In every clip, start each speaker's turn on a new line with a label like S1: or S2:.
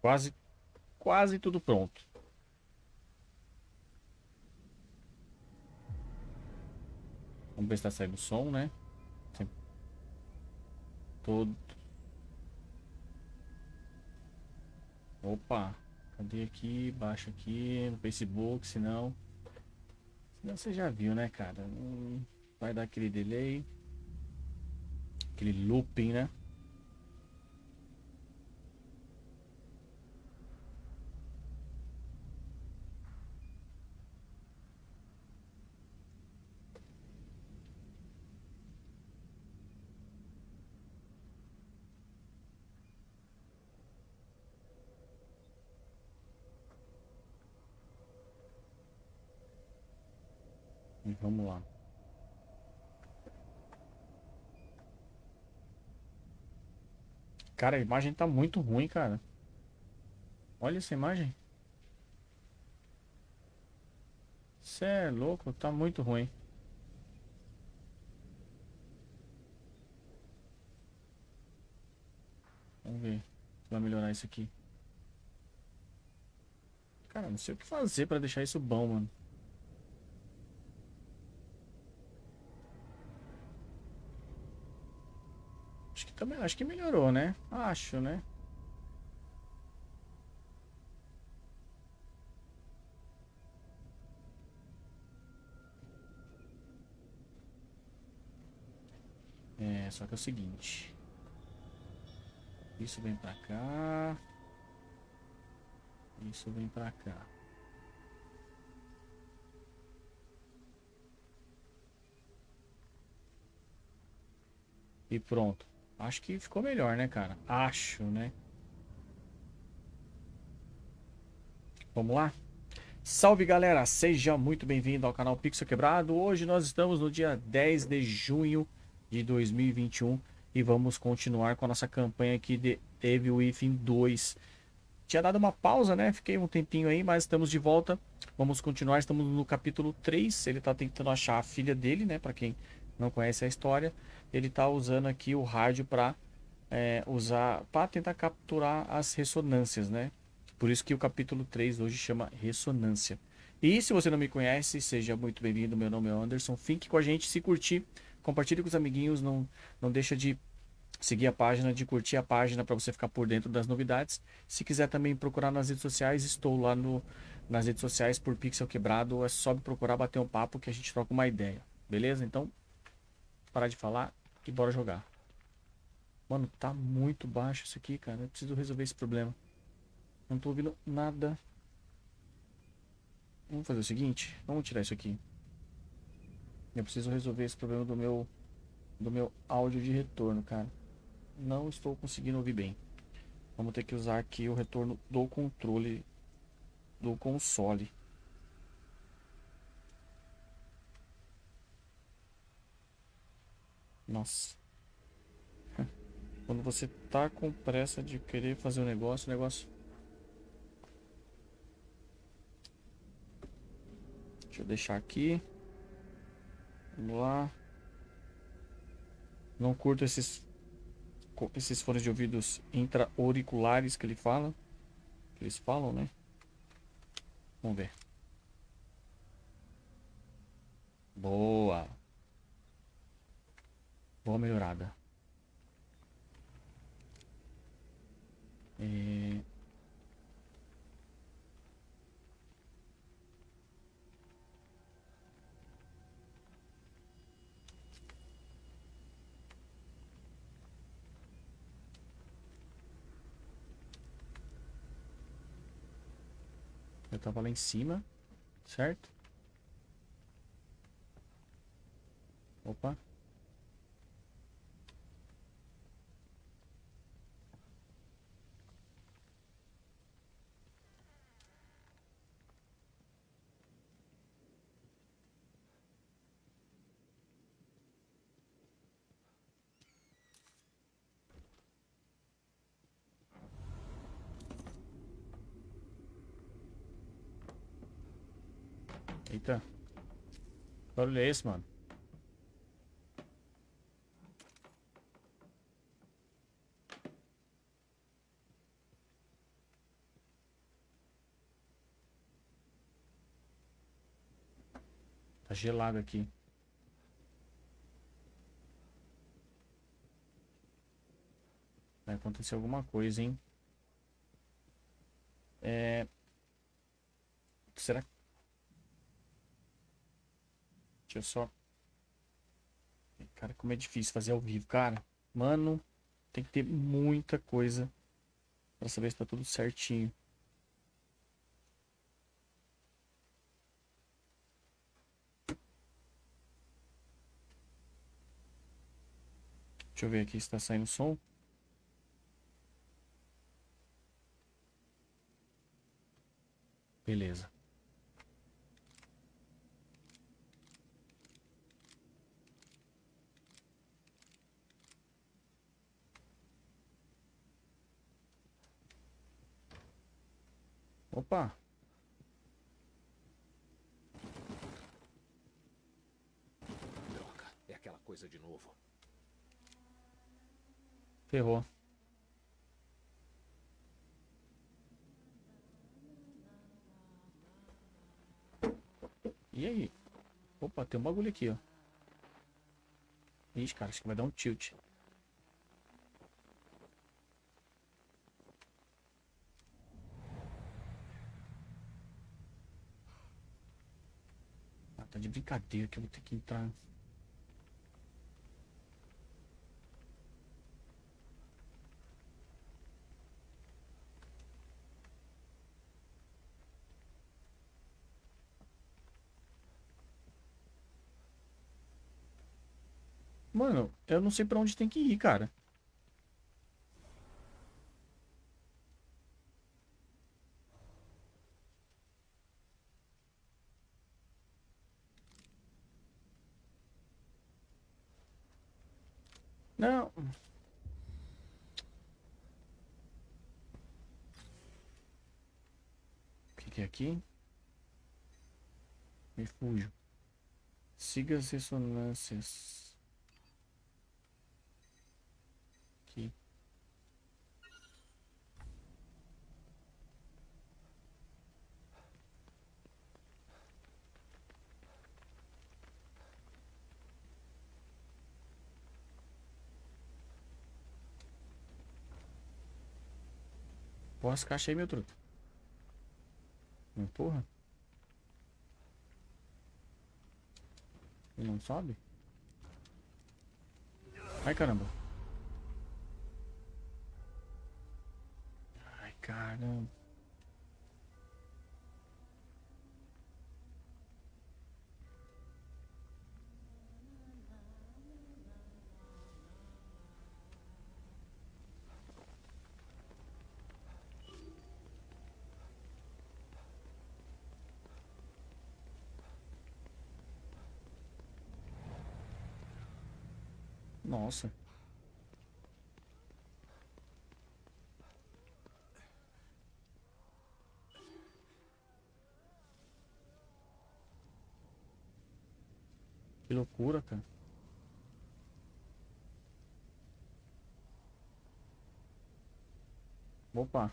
S1: Quase, quase tudo pronto. Vamos ver se tá saindo som, né? Todo. Opa, cadê aqui? Baixa aqui no Facebook, senão. Senão você já viu, né, cara? Vai dar aquele delay. Aquele looping, né? Vamos lá. Cara, a imagem tá muito ruim, cara. Olha essa imagem. Você é louco, tá muito ruim. Vamos ver vai melhorar isso aqui. Cara, não sei o que fazer pra deixar isso bom, mano. Também, acho que melhorou, né? Acho, né? É, só que é o seguinte. Isso vem pra cá. Isso vem pra cá. E pronto. Acho que ficou melhor, né, cara? Acho, né? Vamos lá? Salve, galera! Seja muito bem-vindo ao canal Pixel Quebrado. Hoje nós estamos no dia 10 de junho de 2021 e vamos continuar com a nossa campanha aqui de Evil Within 2. Tinha dado uma pausa, né? Fiquei um tempinho aí, mas estamos de volta. Vamos continuar, estamos no capítulo 3. Ele tá tentando achar a filha dele, né? Para quem não conhece a história ele está usando aqui o rádio para é, usar para tentar capturar as ressonâncias, né? Por isso que o capítulo 3 hoje chama Ressonância. E se você não me conhece, seja muito bem-vindo. Meu nome é Anderson. Fique com a gente, se curtir, compartilhe com os amiguinhos, não, não deixa de seguir a página, de curtir a página para você ficar por dentro das novidades. Se quiser também procurar nas redes sociais, estou lá no, nas redes sociais por Pixel Quebrado. É só me procurar, bater um papo que a gente troca uma ideia. Beleza? Então, parar de falar e bora jogar. Mano, tá muito baixo isso aqui, cara. Eu preciso resolver esse problema. Não tô ouvindo nada. Vamos fazer o seguinte. Vamos tirar isso aqui. Eu preciso resolver esse problema do meu do meu áudio de retorno, cara. Não estou conseguindo ouvir bem. Vamos ter que usar aqui o retorno do controle do console. Nossa. Quando você tá com pressa de querer fazer um negócio, o negócio. Deixa eu deixar aqui. Vamos lá. Não curto esses esses fones de ouvidos intra-auriculares que ele fala. Que eles falam, né? Vamos ver. Boa. Boa melhorada. E... Eu tava lá em cima, certo? Opa. Que barulho é esse, mano? Tá gelado aqui. Vai acontecer alguma coisa, hein? É... Será que Deixa eu só... Cara, como é difícil fazer ao vivo, cara. Mano, tem que ter muita coisa pra saber se tá tudo certinho. Deixa eu ver aqui se tá saindo som. Beleza. Opa!
S2: Droga, é aquela coisa de novo.
S1: Ferrou. E aí? Opa, tem um bagulho aqui, ó. Ixi, cara, acho que vai dar um tilt. Tá de brincadeira que eu vou ter que entrar. Mano, eu não sei pra onde tem que ir, cara. Não. O que, que é aqui? Refúgio. Siga as ressonâncias. Aqui. Porra, as caixas aí, meu. Não porra. Ele não sobe? Ai, caramba. Ai, caramba. Nossa. Que loucura, cara. Opa.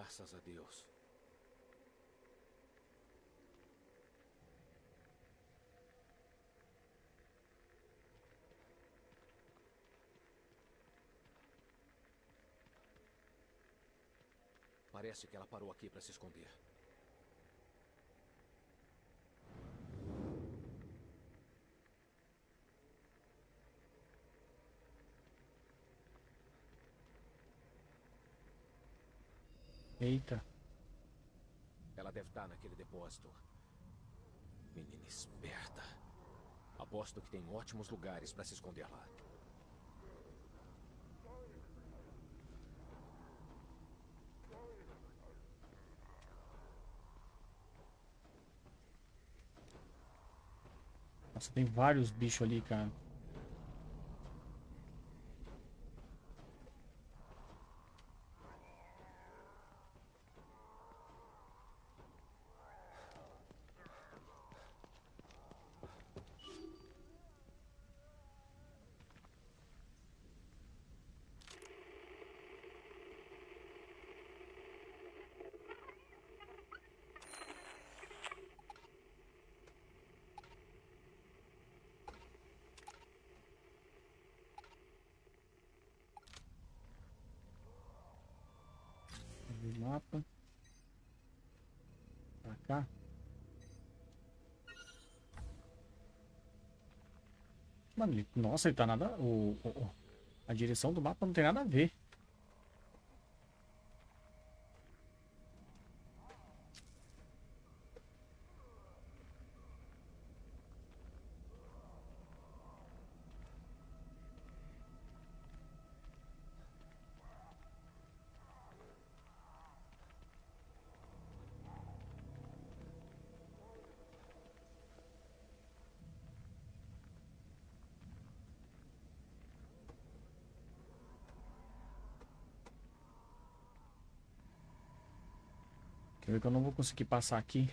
S2: Graças a Deus. Parece que ela parou aqui para se esconder.
S1: Eita.
S2: Ela deve estar naquele depósito. Menina esperta. Aposto que tem ótimos lugares para se esconder lá.
S1: Nossa, tem vários bichos ali, cara. mapa. Pra cá. Mano, ele, nossa, ele tá nada. O, o, a direção do mapa não tem nada a ver. Que eu não vou conseguir passar aqui?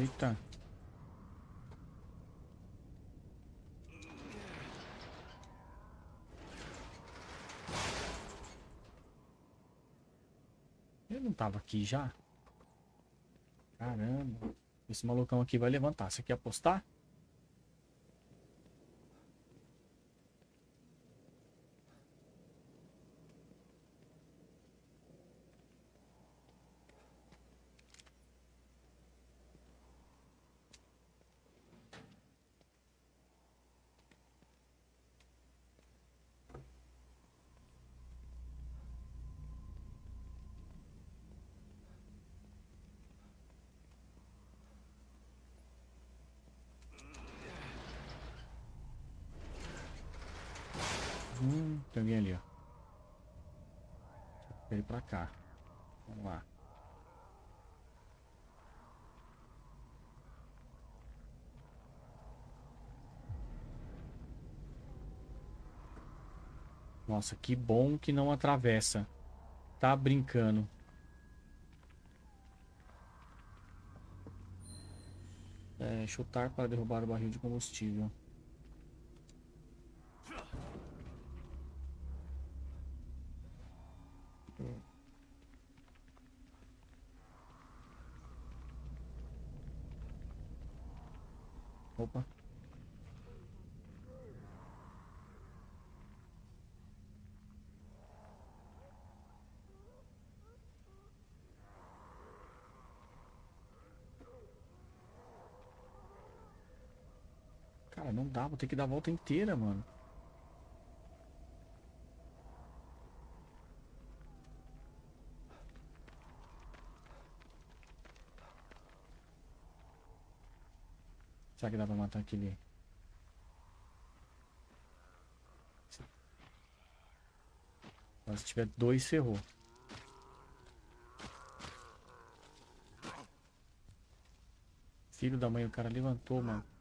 S1: Eita. Ele não tava aqui já? Caramba. Esse malucão aqui vai levantar. Você quer apostar? Hum, tem alguém ali, ó. Ele pra cá. Vamos lá. Nossa, que bom que não atravessa. Tá brincando. É, chutar para derrubar o barril de combustível. Opa. Cara, não dá, vou ter que dar a volta inteira, mano. Será que dá pra matar aquele... Se tiver dois, ferrou. Filho da mãe, o cara levantou, mano.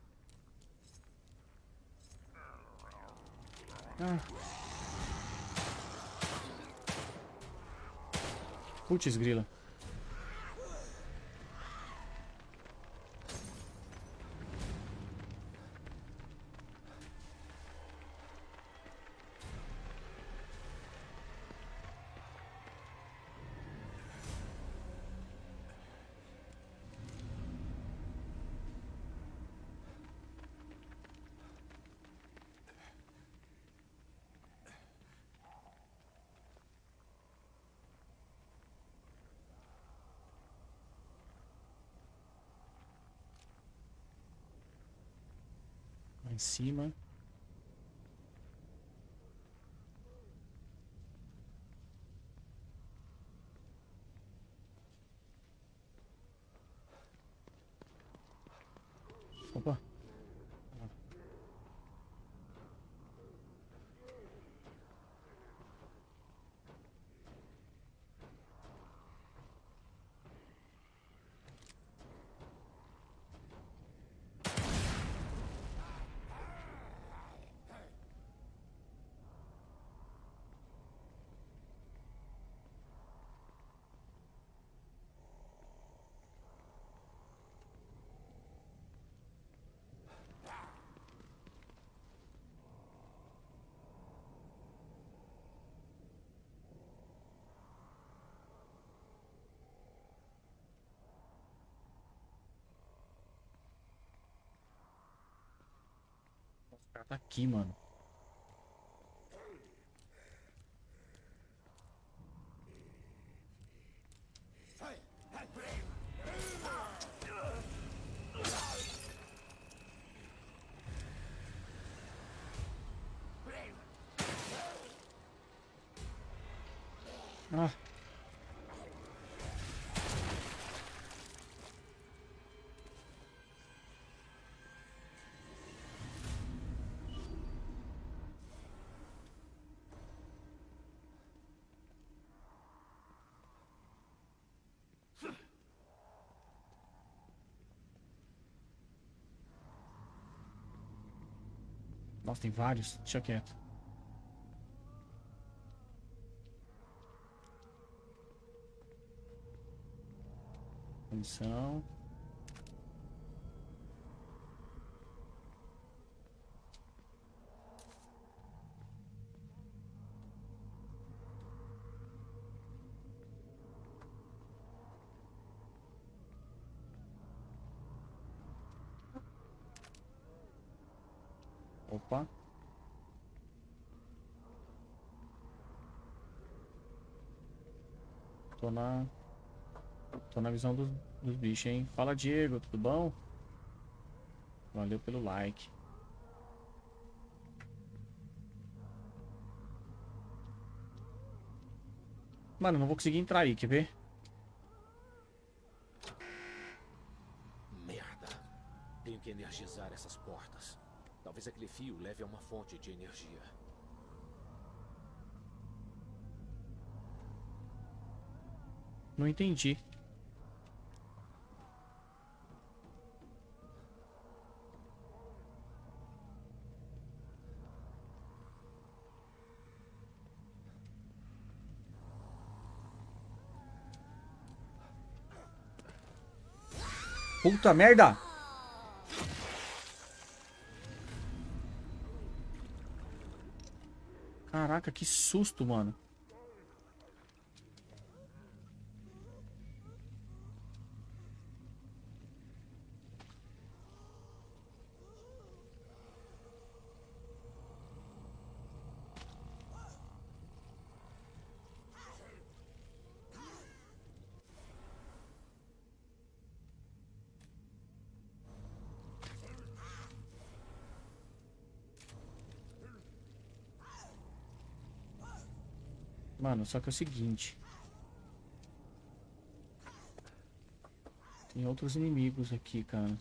S1: Ah. Putz, grila. Cima. Opa. O tá aqui, mano. Nossa, tem vários. Deixa quieto. Opa. Tô na... Tô na visão dos, dos bichos, hein? Fala, Diego, tudo bom? Valeu pelo like. Mano, não vou conseguir entrar aí, quer ver?
S2: Merda. Tenho que energizar essas portas. Talvez aquele fio leve a uma fonte de energia.
S1: Não entendi. Puta merda! Caraca, que susto, mano. Mano, só que é o seguinte. Tem outros inimigos aqui, cara.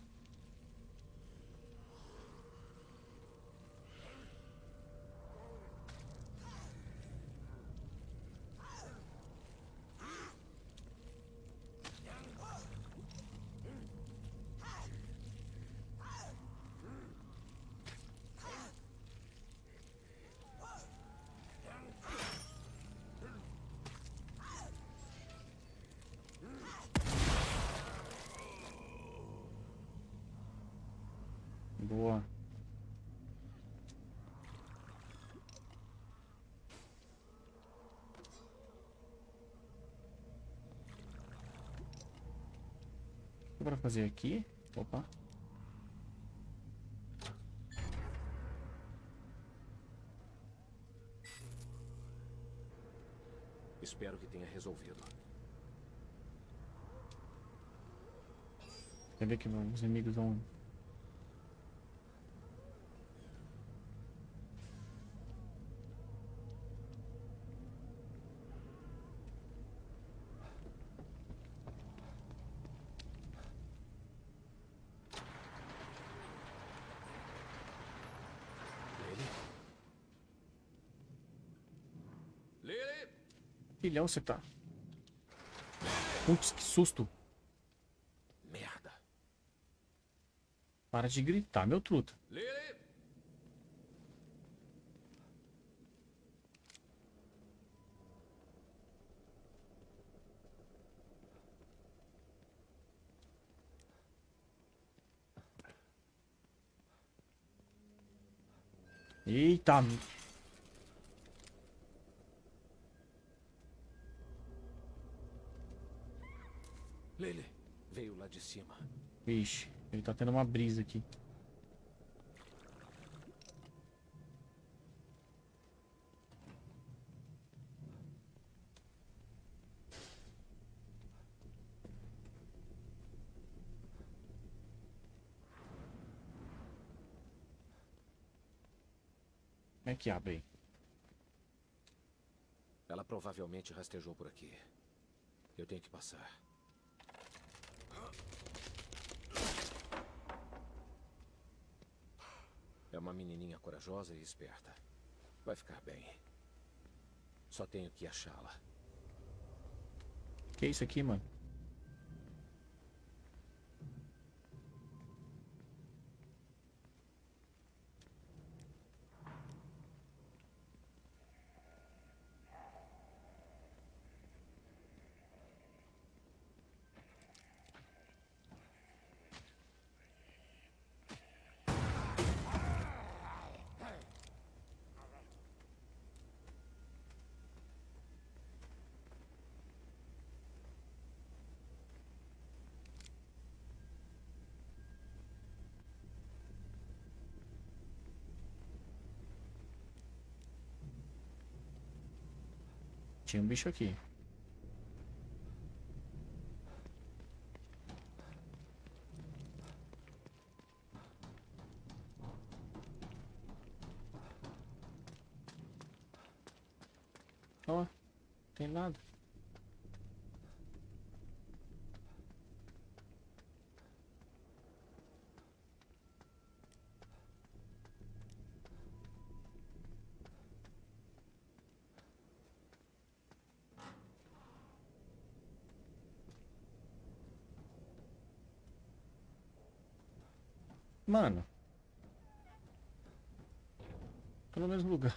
S1: Boa. Que pra fazer aqui? Opa.
S2: Espero que tenha resolvido.
S1: Quer ver que os inimigos vão...
S2: Lily? Lily?
S1: Filhão você tá. Putz, que susto.
S2: Merda.
S1: Para de gritar, meu truta.
S2: Lily?
S1: Eita. Vixe, ele tá tendo uma brisa aqui. Como é que abre?
S2: Ela provavelmente rastejou por aqui. Eu tenho que passar. É uma menininha corajosa e esperta. Vai ficar bem. Só tenho que achá-la.
S1: Que é isso aqui, mano? Tinha um bicho aqui. Ó, tem nada. Mano. No mesmo lugar.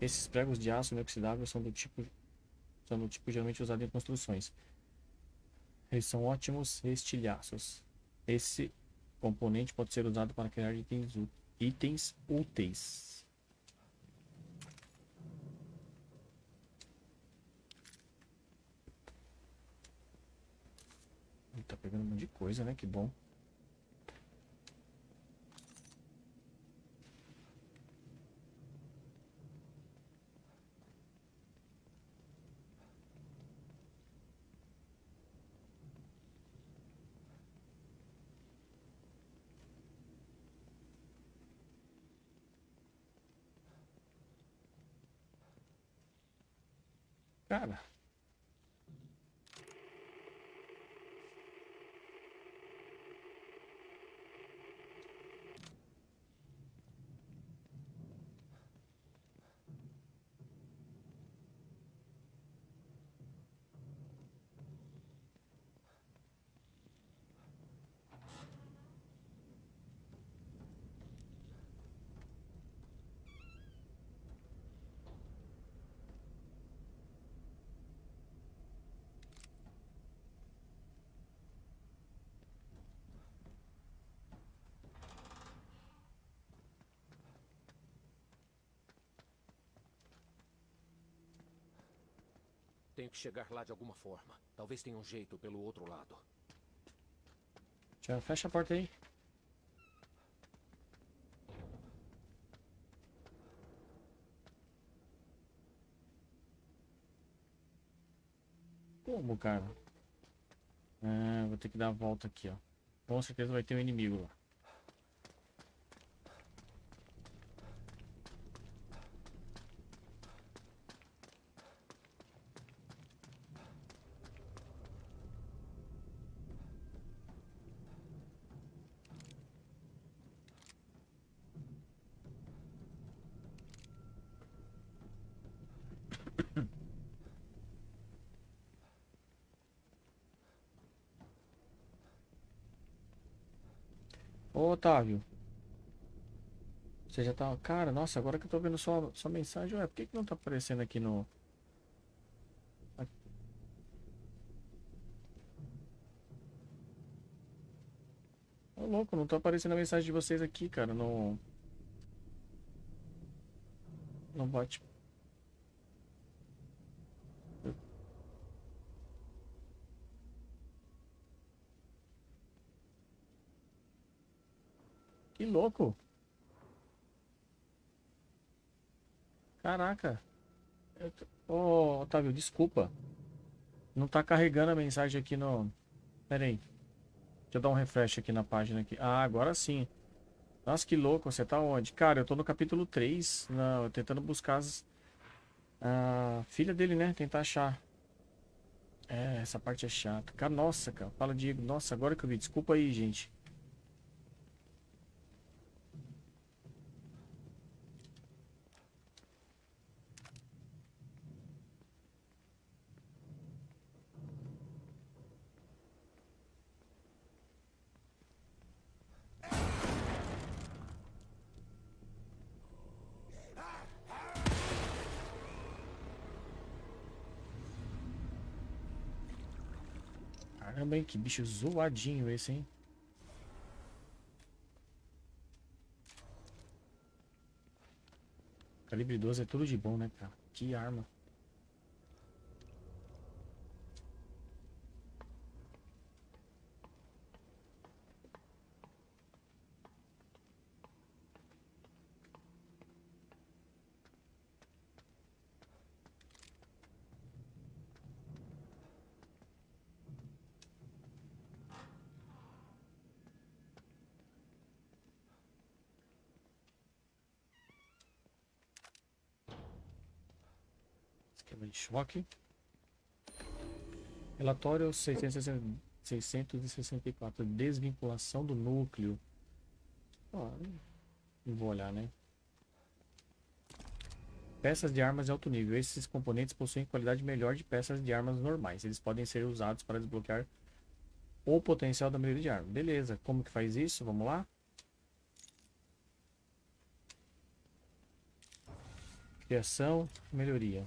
S1: Esses pregos de aço inoxidável são do tipo são do tipo geralmente usado em construções. Eles são ótimos estilhaços. Esse componente pode ser usado para criar itens, itens úteis. Tá pegando um monte de coisa, né? Que bom. Cara.
S2: Tenho que chegar lá de alguma forma. Talvez tenha um jeito pelo outro lado.
S1: Já fecha a porta aí. Como, cara? É, vou ter que dar a volta aqui, ó. Com certeza vai ter um inimigo lá. Ô, Otávio. Você já tá... Cara, nossa, agora que eu tô vendo sua, sua mensagem, ué, por que, que não tá aparecendo aqui no... Ô, louco, não tá aparecendo a mensagem de vocês aqui, cara, no... No bate... Que louco. Caraca. Ô, oh, Otávio, desculpa. Não tá carregando a mensagem aqui no... Pera aí. Deixa eu dar um refresh aqui na página. Aqui. Ah, agora sim. Nossa, que louco. Você tá onde? Cara, eu tô no capítulo 3. Não, tentando buscar as... A filha dele, né? Tentar achar. É, essa parte é chata. Cara, nossa, cara. Fala, Diego. Nossa, agora que eu vi. Desculpa aí, gente. Que bicho zoadinho esse, hein? Calibre 12 é tudo de bom, né, cara? Que arma. Esquema de choque. Relatório 660 664. Desvinculação do núcleo. Não vou olhar, né? Peças de armas de alto nível. Esses componentes possuem qualidade melhor de peças de armas normais. Eles podem ser usados para desbloquear o potencial da maioria de arma. Beleza, como que faz isso? Vamos lá? Criação, melhoria.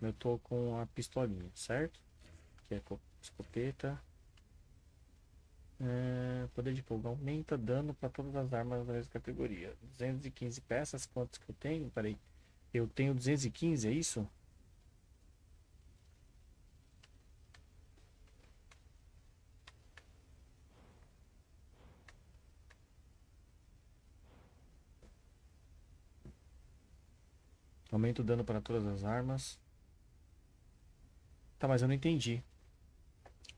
S1: Eu tô com a pistolinha, certo? Que é co- escopeta. É, poder de fogo aumenta dano para todas as armas da mesma categoria. 215 peças, quantos que eu tenho? Peraí. Eu tenho 215, é isso? Aumenta o dano para todas as armas. Tá, mas eu não entendi.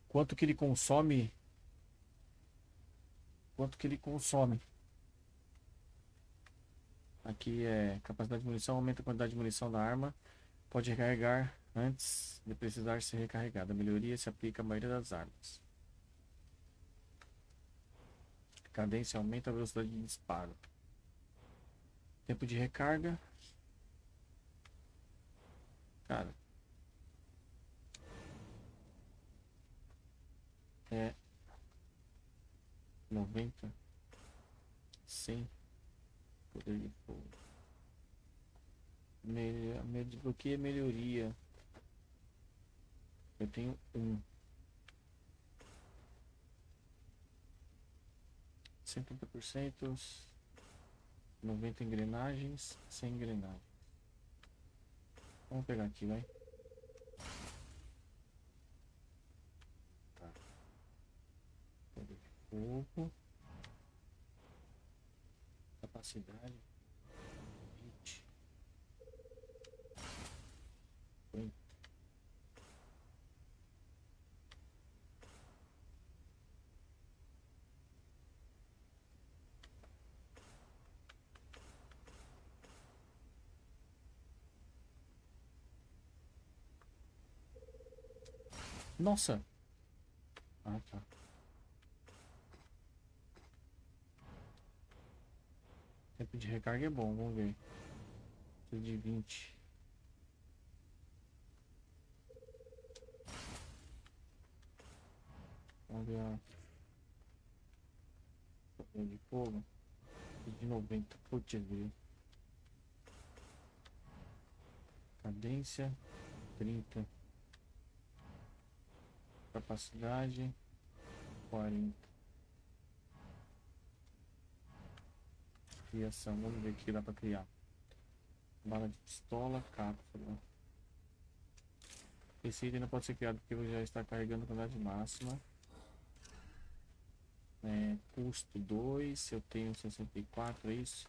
S1: Quanto que ele consome? Quanto que ele consome? Aqui é capacidade de munição, aumenta a quantidade de munição da arma. Pode recarregar antes de precisar ser recarregada. A melhoria se aplica à maioria das armas. Cadência aumenta a velocidade de disparo. Tempo de recarga. Cara. É. 90. 100. Poder de fogo. Me, me desbloqueia melhoria. Eu tenho um. 70%. 90 engrenagens. 100 engrenagens. Vamos pegar aqui, vai. Tá. Fogo. Capacidade. 20. 50. Nossa! Ah, tá. Tempo de recarga é bom, vamos ver. Preciso de 20. Vamos ver a. De fogo. De 90. Putz, viu? Cadência 30. Capacidade 40. Criação, vamos ver o que dá pra criar. Bala de pistola, cápsula. Esse item não pode ser criado porque já está carregando a quantidade máxima. É, custo 2, eu tenho 64, é isso?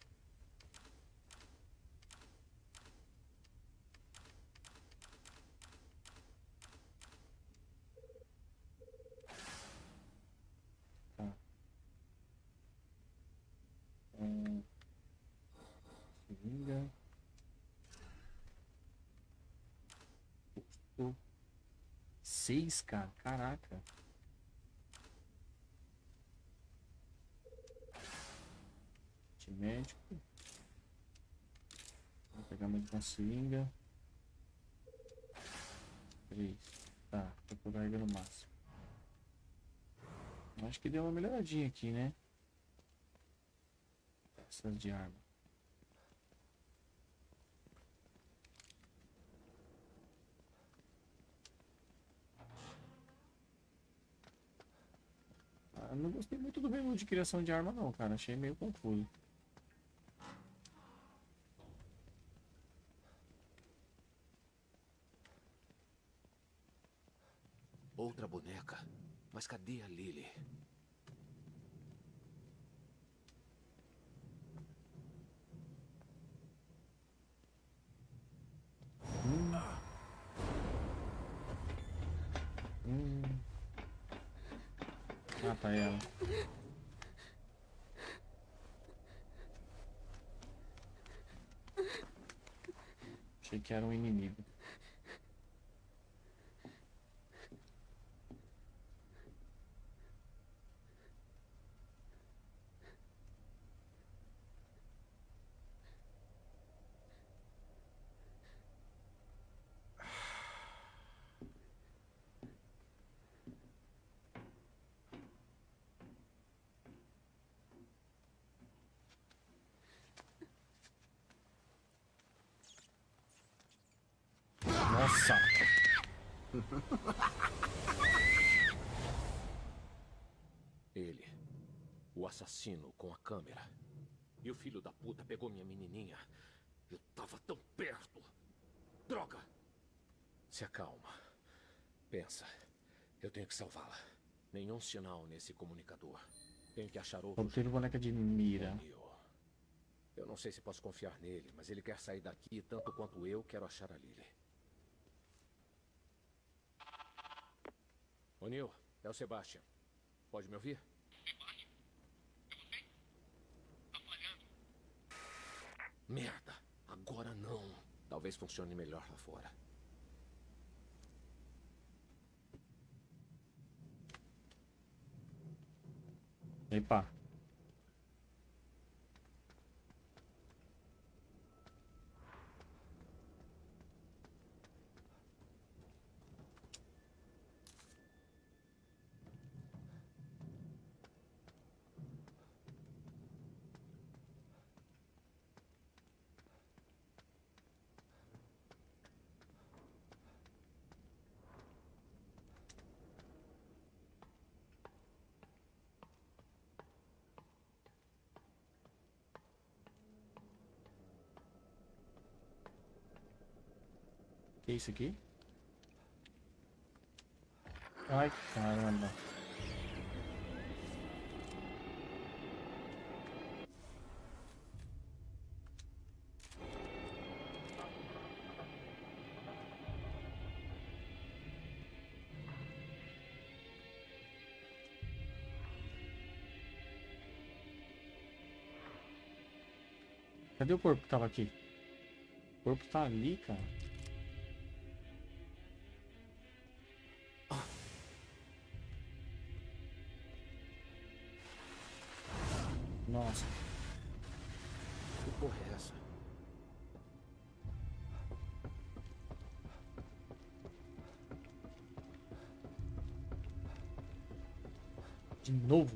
S1: 3, cara. Caraca. De médico. Vou pegar mais uma seringa. 3. Tá, tô ele no máximo. Acho que deu uma melhoradinha aqui, né? Essas de arma. Não gostei muito do menu de criação de arma não, cara. Achei meio confuso.
S2: Outra boneca. Mas cadê a Lily?
S1: Hum. Hum. Ah, tá ela. Achei que era um inimigo. Nossa!
S2: Ele. O assassino com a câmera. E o filho da puta pegou minha menininha. Eu tava tão perto. Droga! Se acalma. Pensa. Eu tenho que salvá-la. Nenhum sinal nesse comunicador. Tenho que achar outro.
S1: Obter boneca de mira.
S2: Eu não sei se posso confiar nele, mas ele quer sair daqui tanto quanto eu quero achar a Lily. O'Neill, é o Sebastian. Pode me ouvir? Merda, agora não. Talvez funcione melhor lá fora.
S1: Epa. Que isso aqui? Ai, caramba. Cadê o corpo que tava aqui? O corpo tá ali, cara.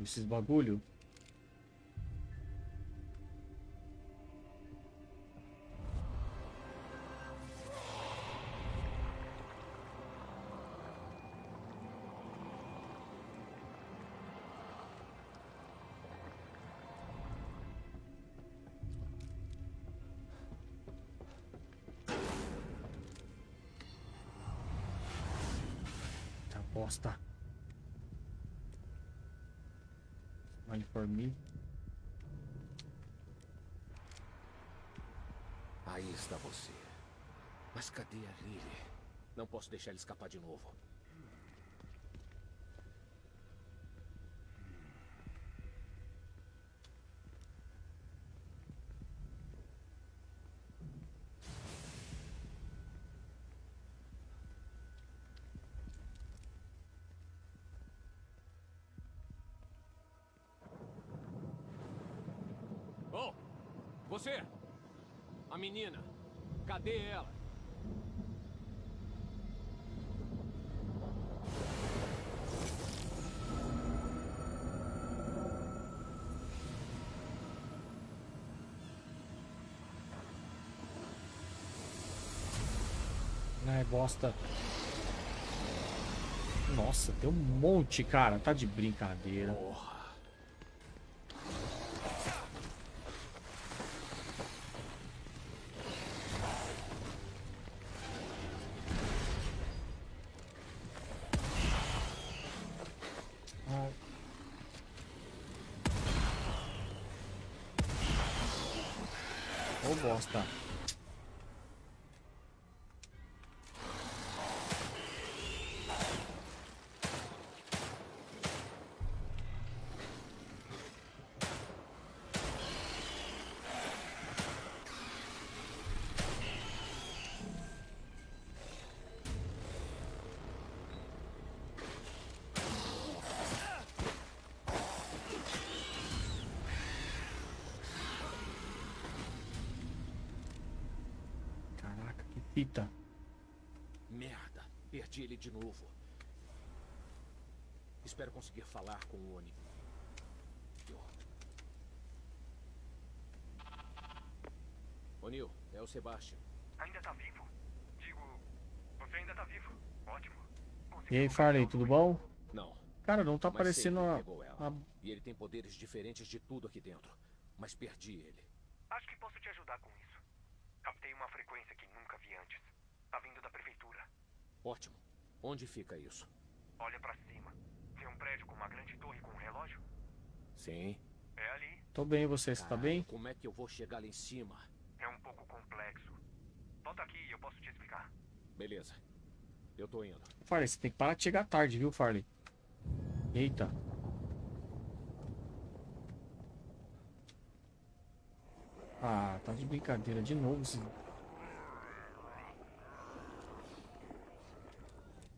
S1: Novo esses bagulho? Tá bosta. Por mim.
S2: Aí está você. Mas cadê a Lily? Não posso deixar ele escapar de novo. Você! A menina! Cadê ela?
S1: Ai, bosta. Nossa, tem um monte, cara. Tá de brincadeira.
S2: Porra! Espero conseguir falar com o Oni. O'Neill, é o Sebastian.
S3: Ainda tá vivo? Digo, você ainda tá vivo. Ótimo.
S1: E aí, Farley, tudo bom?
S2: Não,
S1: Cara, não tá
S2: mas
S1: aparecendo a... a-
S2: E ele tem poderes diferentes de tudo aqui dentro. Mas perdi ele.
S3: Acho que posso te ajudar com isso. Captei uma frequência que nunca vi antes. Tá vindo da prefeitura.
S2: Ótimo. Onde fica isso?
S3: Olha pra cima. Um prédio com uma grande torre com um relógio?
S2: Sim.
S3: É ali.
S1: Tô bem, você, você tá
S2: Caralho,
S1: bem?
S2: Como é que eu vou chegar lá em cima?
S3: É um pouco complexo. Volta aqui e eu posso te explicar.
S2: Beleza. Eu tô indo.
S1: Farley, você tem que parar de chegar tarde, viu, Farley? Eita. Ah, tá de brincadeira de novo. esse-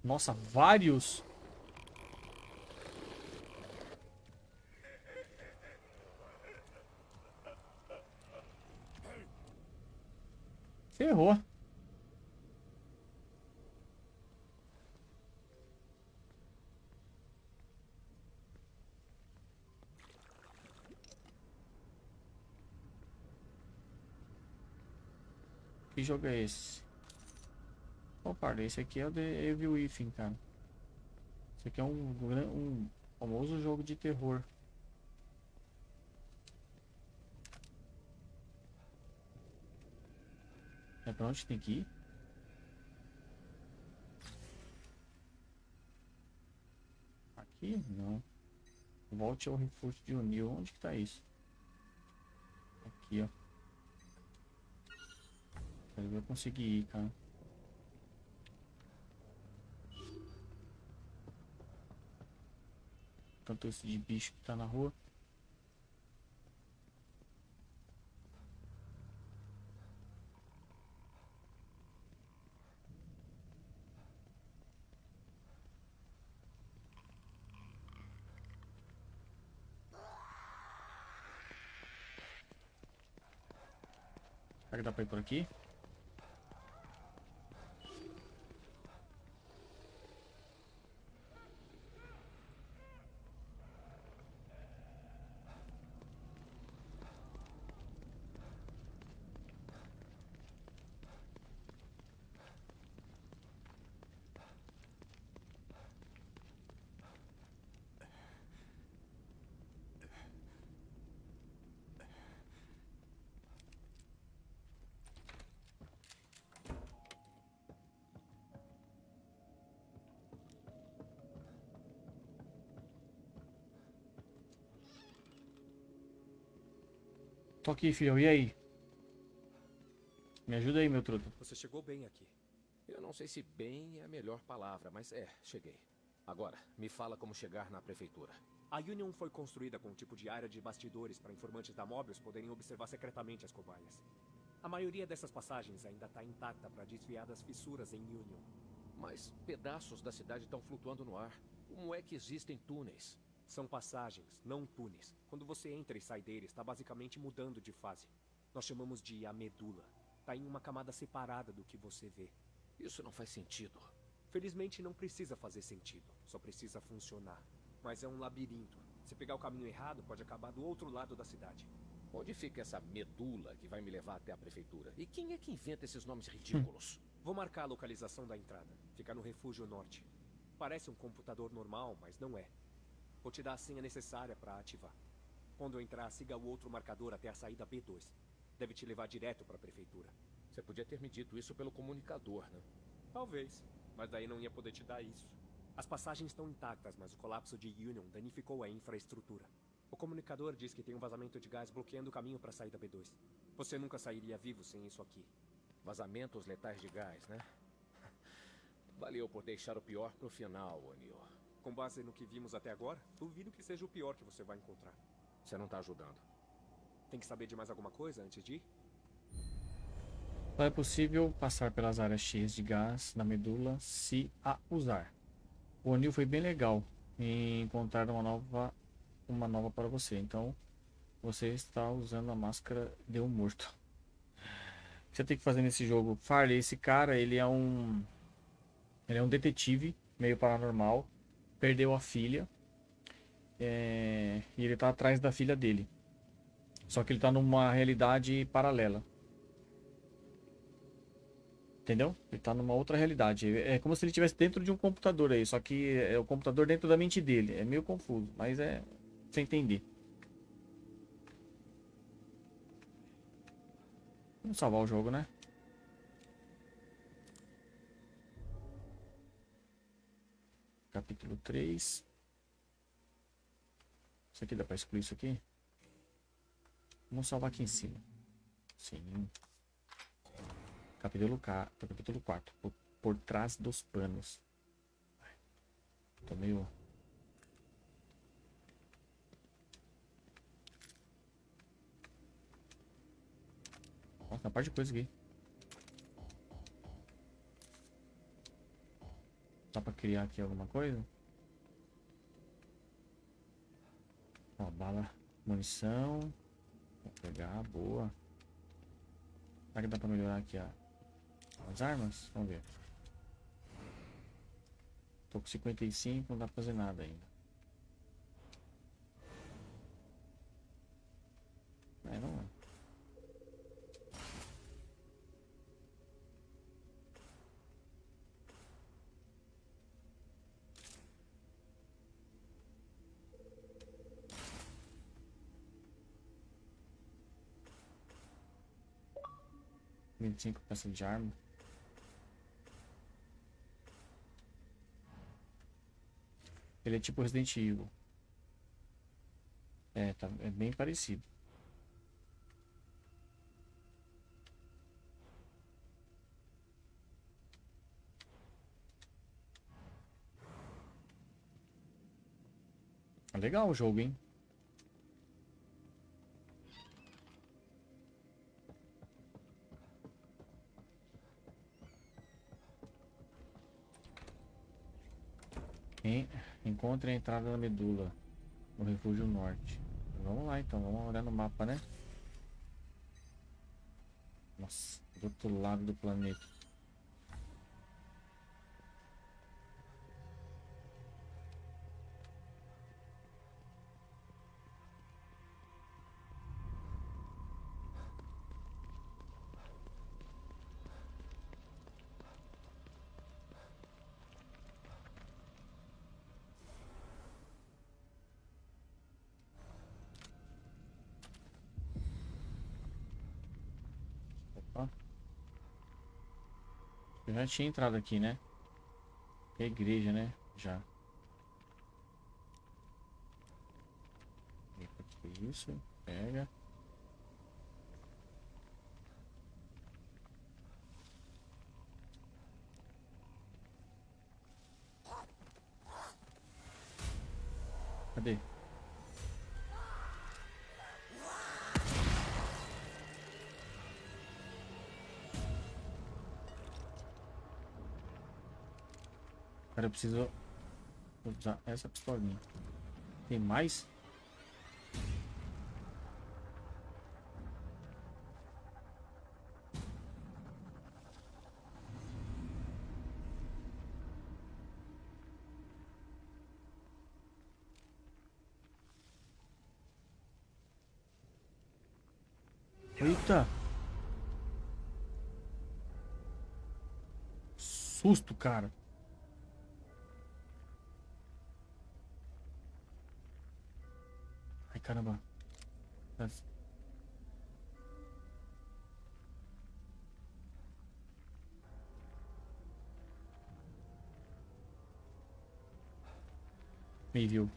S1: Nossa, vários. Ferrou. Que jogo é esse? Opa, esse aqui é o The Evil Within, cara. Esse aqui é um, um famoso jogo de terror. É pra onde tem que ir? Aqui? Não. Volte ao refúgio de Unil. Onde que tá isso? Aqui, ó. Quero ver eu conseguir ir, cara. Tanto esse de bicho que tá na rua. Será que dá pra ir por aqui? Tô aqui, filho. E aí? Me ajuda aí, meu truta.
S4: Você chegou bem aqui.
S2: Eu não sei se bem é a melhor palavra, mas é, cheguei. Agora, me fala como chegar na prefeitura.
S4: A Union foi construída com um tipo de área de bastidores para informantes da Mobius poderem observar secretamente as cobaias. A maioria dessas passagens ainda está intacta para desviar das fissuras em Union.
S2: Mas pedaços da cidade estão flutuando no ar. Como é que existem túneis?
S4: São passagens, não túneis. Quando você entra e sai deles, está basicamente mudando de fase. Nós chamamos de a medula. Tá em uma camada separada do que você vê.
S2: Isso não faz sentido.
S4: Felizmente não precisa fazer sentido, só precisa funcionar. Mas é um labirinto. Se pegar o caminho errado, pode acabar do outro lado da cidade.
S2: Onde fica essa medula que vai me levar até a prefeitura? E quem é que inventa esses nomes ridículos?
S4: Vou marcar a localização da entrada. Fica no refúgio norte. Parece um computador normal, mas não é. Vou te dar a senha necessária para ativar. Quando entrar, siga o outro marcador até a saída B2. Deve te levar direto para a prefeitura.
S2: Você podia ter me dito isso pelo comunicador, né?
S4: Talvez, mas daí não ia poder te dar isso. As passagens estão intactas, mas o colapso de Union danificou a infraestrutura. O comunicador diz que tem um vazamento de gás bloqueando o caminho para a saída B2. Você nunca sairia vivo sem isso aqui.
S2: Vazamentos letais de gás, né? Valeu por deixar o pior pro final, O'Neill.
S4: Com base no que vimos até agora, duvido que seja o pior que você vai encontrar.
S2: Você não tá ajudando.
S4: Tem que saber de mais alguma coisa antes de ir?
S1: Só é possível passar pelas áreas cheias de gás na medula se a usar. O O'Neill foi bem legal em encontrar uma nova, uma nova para você. Então, você está usando a máscara de um morto. O que você tem que fazer nesse jogo? Farley, esse cara, ele é um... Ele é um detetive, meio paranormal. Perdeu a filha. É, e ele tá atrás da filha dele. Só que ele tá numa realidade paralela. Entendeu? Ele tá numa outra realidade. É como se ele estivesse dentro de um computador aí. Só que é o computador dentro da mente dele. É meio confuso, mas é sem entender. Vamos salvar o jogo, né? Capítulo 3. Isso aqui dá pra excluir isso aqui? Vamos salvar aqui em cima. Sim. Capítulo, K, capítulo 4. Por, por trás dos panos. Tô meio... Nossa, uma parte de coisa aqui. Dá pra criar aqui alguma coisa? Ó, bala, munição. Vou pegar, boa. Será que dá pra melhorar aqui as armas? Vamos ver. Tô com 55, não dá pra fazer nada ainda. É, não é. Vinte e cinco peças de arma. Ele é tipo Resident Evil. É, tá, é bem parecido. É Legal o jogo, hein? Encontre a entrada da medula no refúgio norte. Vamos lá então, vamos olhar no mapa, né? Nossa, do outro lado do planeta. Opa. Eu já tinha entrado aqui, né? É igreja, né? Já. Isso, pega. Cadê? Eu preciso usar essa pistolinha. Tem mais? Eita! Susto, cara. Ai, caramba. Me viu.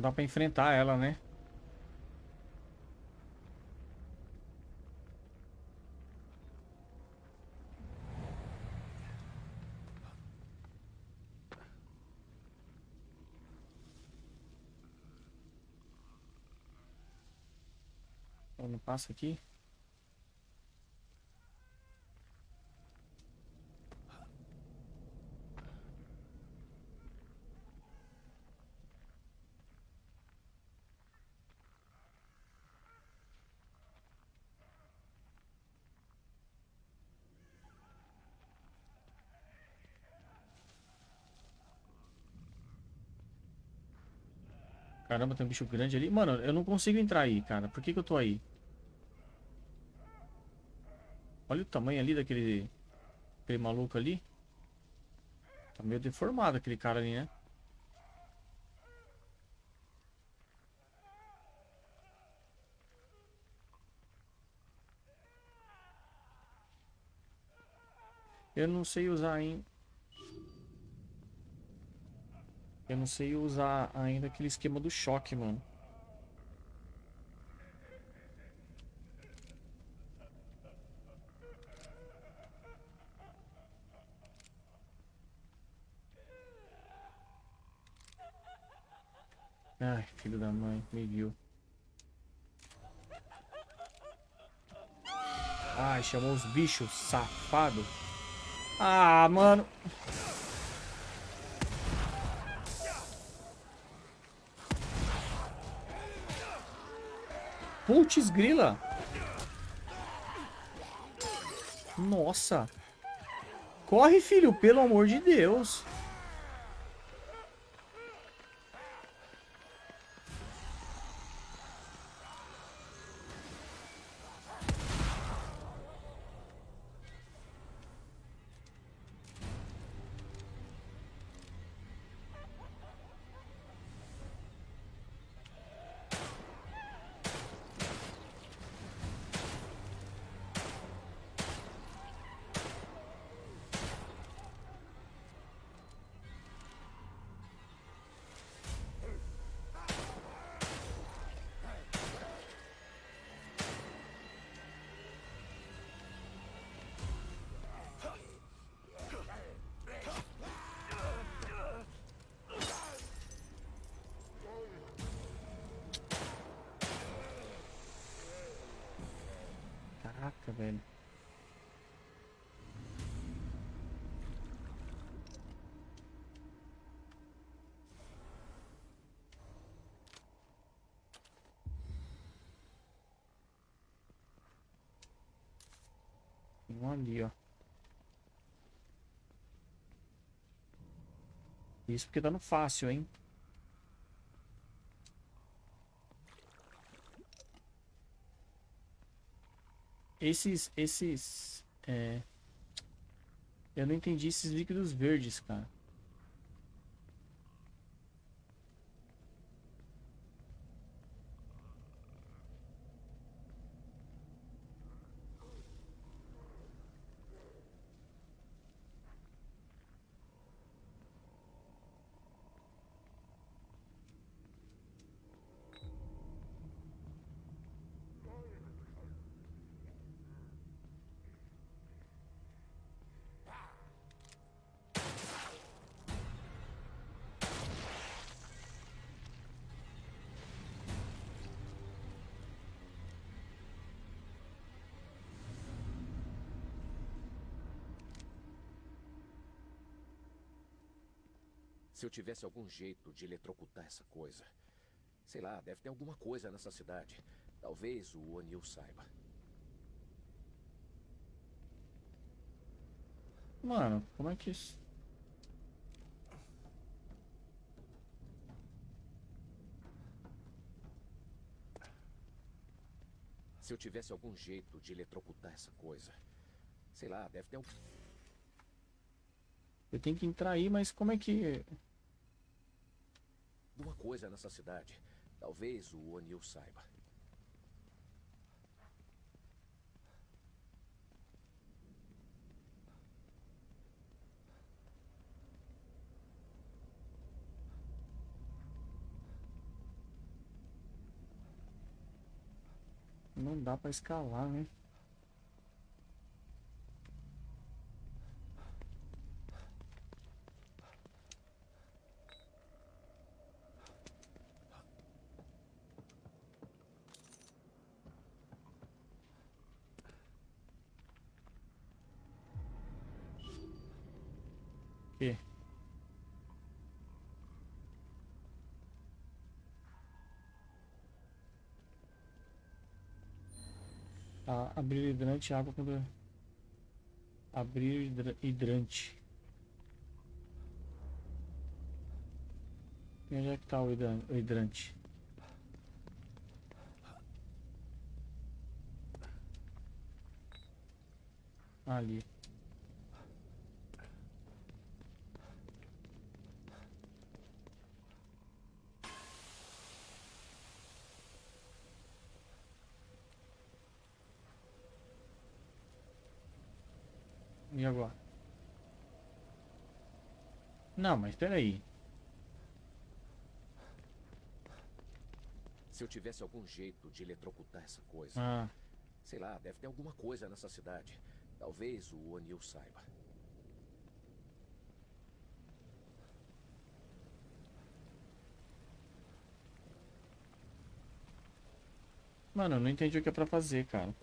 S1: Não dá pra enfrentar ela, né? Não passa aqui. Caramba, tem um bicho grande ali. Mano, eu não consigo entrar aí, cara. Por que que eu tô aí? Olha o tamanho ali daquele... Aquele maluco ali. Tá meio deformado aquele cara ali, né? Eu não sei usar ainda. Eu não sei usar ainda aquele esquema do choque, mano. Ai, filho da mãe, me viu. Ai, chamou os bichos, safado. Ah, mano. Putz, grila. Nossa. Corre, filho, pelo amor de Deus. Um ali, ó. Isso porque tá no fácil, hein? Esses, esses, é... Eu não entendi esses líquidos verdes, cara.
S2: Se eu tivesse algum jeito de eletrocutar essa coisa, Sei lá, deve ter alguma coisa nessa cidade. Talvez o O'Neill saiba.
S1: Mano, como é que isso...
S2: Se eu tivesse algum jeito de eletrocutar essa coisa. Sei lá, deve ter algum.
S1: Eu tenho que entrar aí, mas como é que...
S2: alguma coisa nessa cidade. Talvez o O'Neill saiba.
S1: Não dá pra escalar, né? Que? Ah, abrir hidrante, água quando... Abrir hidra- hidrante. E onde é que tá o hidrante? Ali. E agora? Não, mas peraí.
S2: Se eu tivesse algum jeito de eletrocutar essa coisa.
S1: Ah,
S2: Sei lá, deve ter alguma coisa nessa cidade. Talvez o O'Neill saiba.
S1: mano, eu não entendi o que é pra fazer, cara.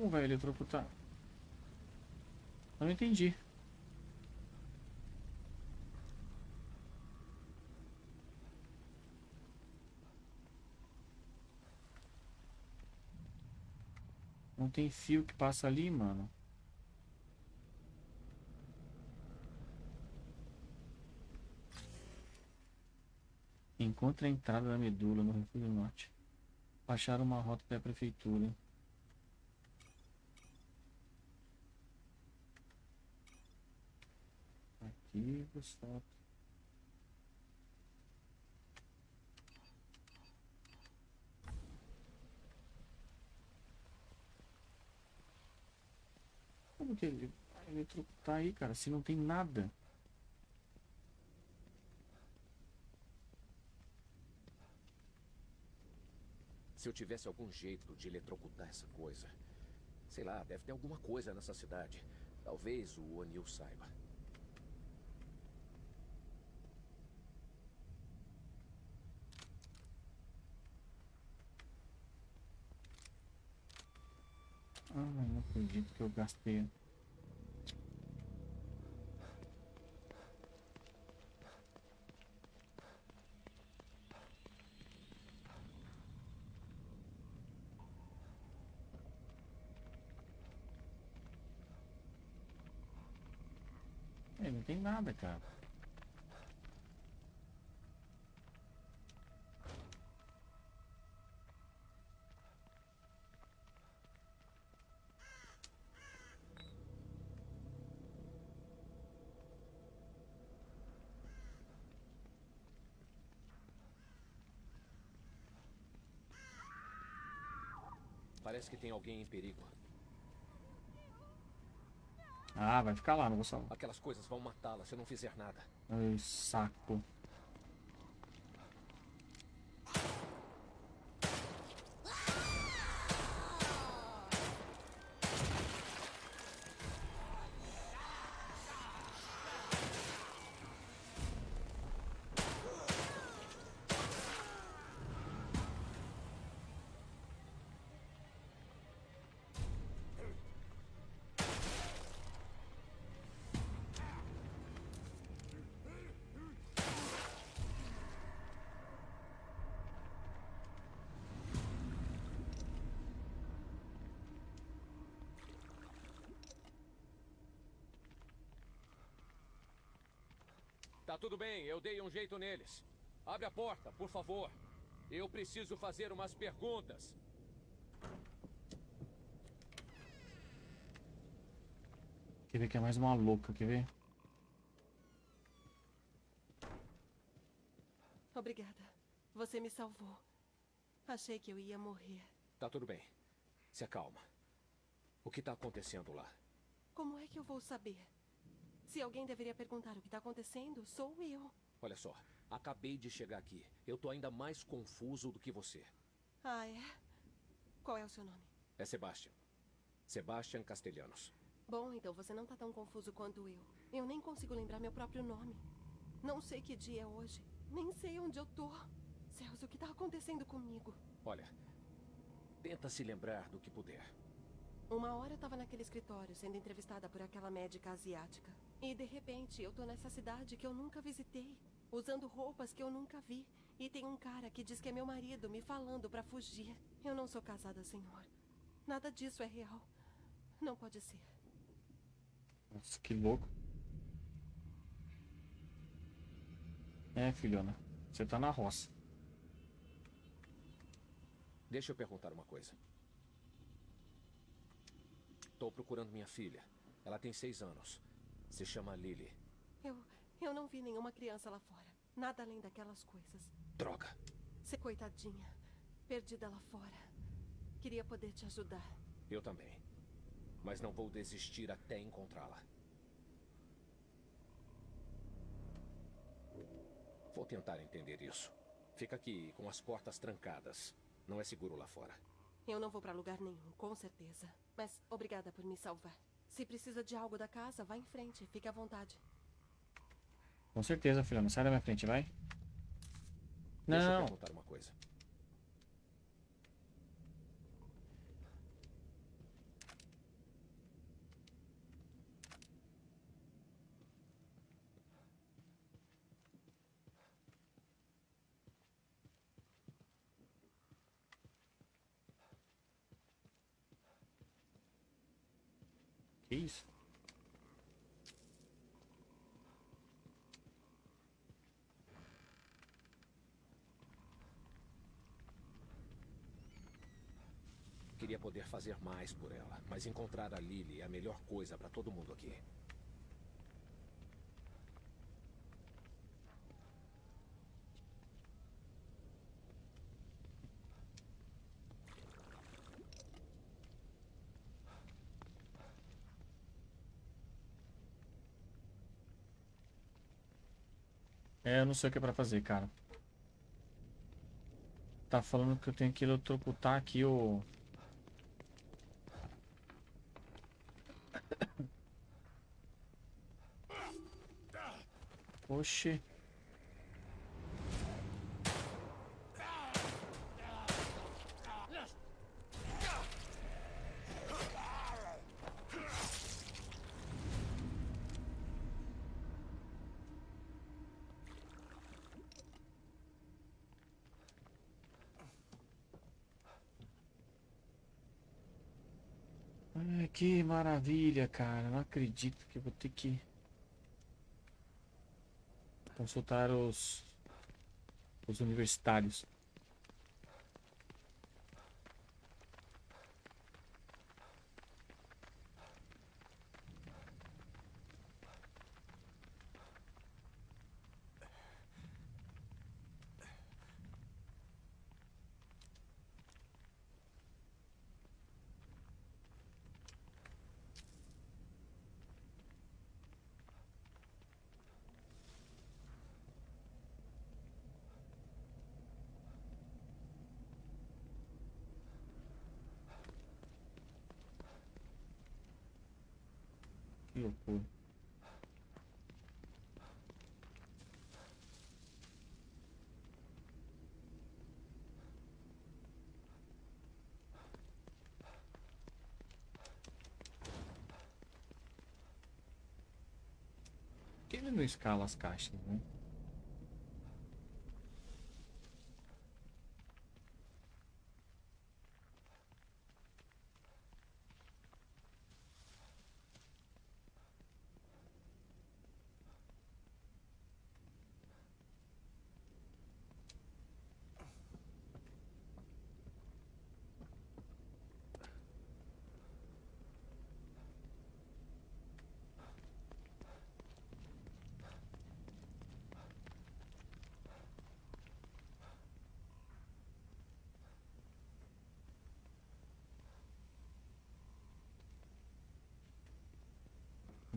S1: Como vai eletrocutar? Eu não entendi. Não tem fio que passa ali, mano. Encontre a entrada da medula no Refúgio Norte. Baixar uma rota até a prefeitura. Arquivos, foto. Como que ele vai aí, cara? Se não tem nada.
S2: Se eu tivesse algum jeito de eletrocutar essa coisa. Sei lá, deve ter alguma coisa nessa cidade. Talvez o O'Neill saiba.
S1: Ah, não acredito que eu gastei. Não tem nada, cara.
S2: Parece que tem alguém em perigo.
S1: Ah, vai ficar lá, não vou salvar.
S2: Aquelas coisas vão matá-la se eu não fizer nada.
S1: Ai, saco.
S2: Tá tudo bem, eu dei um jeito neles. Abre a porta, por favor. Eu preciso fazer umas perguntas.
S1: Quer ver que é mais uma louca, quer ver?
S5: Obrigada. Você me salvou. Achei que eu ia morrer.
S2: Tá tudo bem. Se acalma. O que tá acontecendo lá?
S5: Como é que eu vou saber? Se alguém deveria perguntar o que está acontecendo, sou eu.
S2: Olha só, acabei de chegar aqui. Eu tô ainda mais confuso do que você.
S5: Ah, é? Qual é o seu nome?
S2: É Sebastian. Sebastian Castelhanos.
S5: Bom, então você não tá tão confuso quanto eu. Eu nem consigo lembrar meu próprio nome. Não sei que dia é hoje. Nem sei onde eu tô. Céus, o que tá acontecendo comigo?
S2: Olha, tenta se lembrar do que puder.
S5: Uma hora eu tava naquele escritório sendo entrevistada por aquela médica asiática. E de repente eu tô nessa cidade que eu nunca visitei, usando roupas que eu nunca vi. E tem um cara que diz que é meu marido me falando pra fugir. Eu não sou casada, senhor. Nada disso é real. Não pode ser.
S1: Nossa, que louco. É, filhona. Você tá na roça.
S2: Deixa eu perguntar uma coisa. Estou procurando minha filha. Ela tem seis anos. Se chama Lily.
S5: Eu. Eu não vi nenhuma criança lá fora. Nada além daquelas coisas.
S2: Droga.
S5: Você, coitadinha. Perdida lá fora. Queria poder te ajudar.
S2: Eu também. Mas não vou desistir até encontrá-la. Vou tentar entender isso. Fica aqui com as portas trancadas. Não é seguro lá fora.
S5: Eu não vou pra lugar nenhum, com certeza. Mas obrigada por me salvar. Se precisa de algo da casa, vá em frente. Fique à vontade.
S1: Com certeza, filhona. Sai da minha frente, vai.
S2: Deixa eu
S1: Não.
S2: perguntar uma coisa.
S1: Isso?
S2: Queria poder fazer mais por ela, mas encontrar a Lily é a melhor coisa para todo mundo aqui.
S1: É, eu não sei o que é pra fazer, cara. Tá falando que eu tenho que eletrocutar aqui o... Oxi. Ai, que maravilha, cara. Não acredito que eu vou ter que consultar os os universitários. Escala as caixas, né?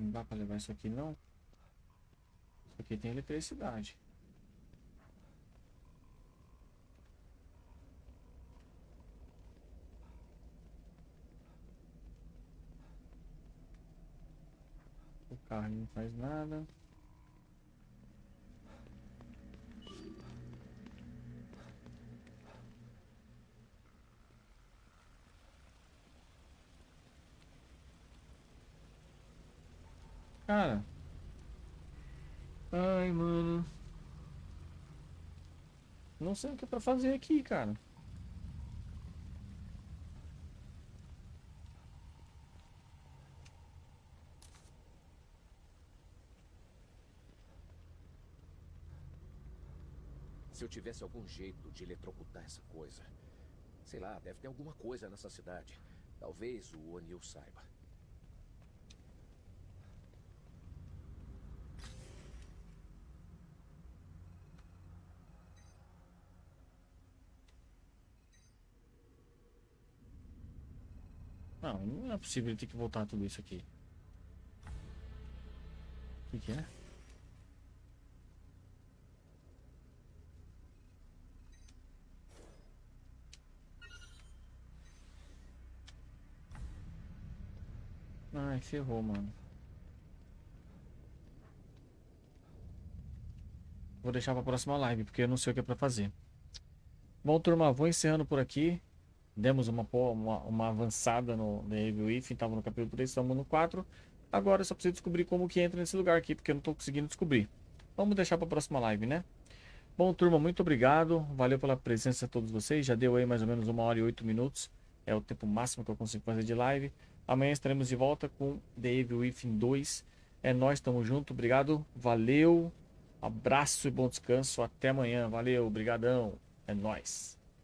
S1: Não dá pra levar isso aqui não. Isso aqui tem eletricidade. O carro não faz nada. Cara. Ai, mano. Não sei o que é pra fazer aqui, cara.
S2: Se eu tivesse algum jeito de eletrocutar essa coisa. Sei lá, deve ter alguma coisa nessa cidade. Talvez o O'Neill saiba.
S1: Não, não é possível ter que voltar tudo isso aqui. O que, que é? Ai, ferrou, mano. Vou deixar pra próxima live, porque eu não sei o que é pra fazer. Bom, turma, vou encerrando por aqui. Demos uma, uma, uma avançada no, Evil If, estava no capítulo 3, estamos no 4. Agora eu só preciso descobrir como que entra nesse lugar aqui, porque eu não estou conseguindo descobrir. Vamos deixar para a próxima live, né? Bom, turma, muito obrigado. Valeu pela presença de todos vocês. Já deu aí mais ou menos uma hora e oito minutos. É o tempo máximo que eu consigo fazer de live. Amanhã estaremos de volta com The Evil Within 2. É nós, estamos junto. Obrigado, valeu. Abraço e bom descanso. Até amanhã. Valeu, brigadão. É nós.